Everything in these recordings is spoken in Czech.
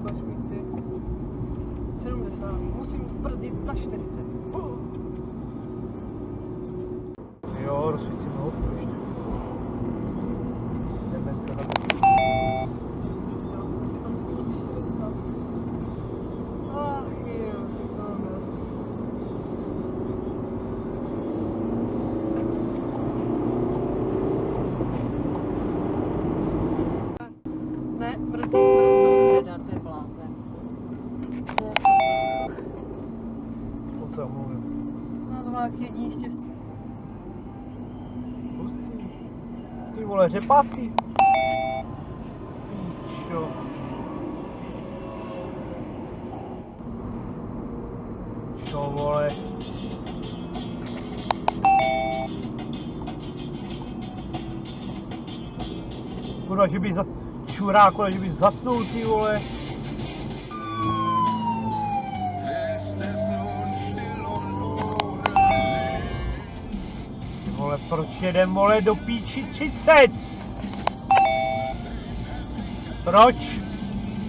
ukazujíte 70, musím zbrzdit na 40. Jo, rozsvítím. Jak jediný štěstí. Hustý. Ty vole, řepáci. Píčo. Čo vole. Kurva, že by za... Čuráku, že by zasnul ty vole. Proč jedem vole do píči 30? Proč?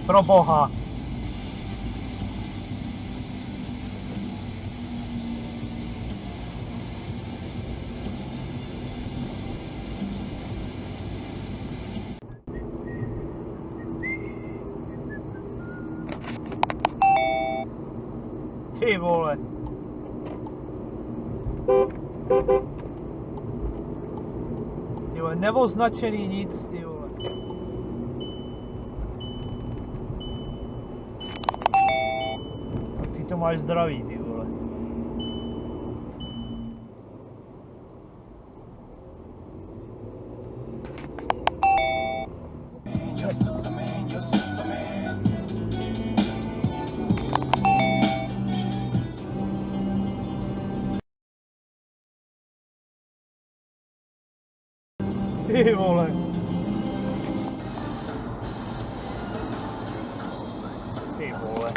Pro boha. Ty vole. Neoznačený nic, ty vole. Tak ty to máš zdravý, ty vole. Ew, Ole. Hey, boy.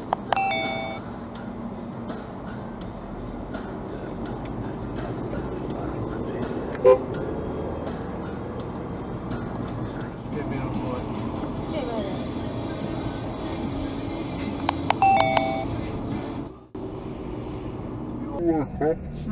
Хлопці.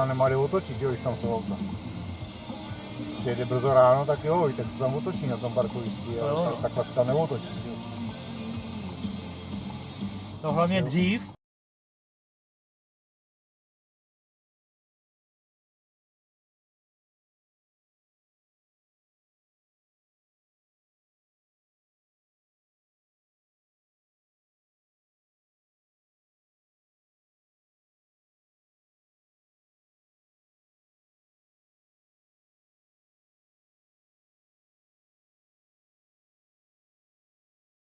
Tam kde otočit, jo, když tam jsou auta. Když přijede brzo ráno, tak jo, i tak se tam otočí na tom parkovišti, ale Jo. tak, takhle se tam neotočí. Jo. No hlavně dřív,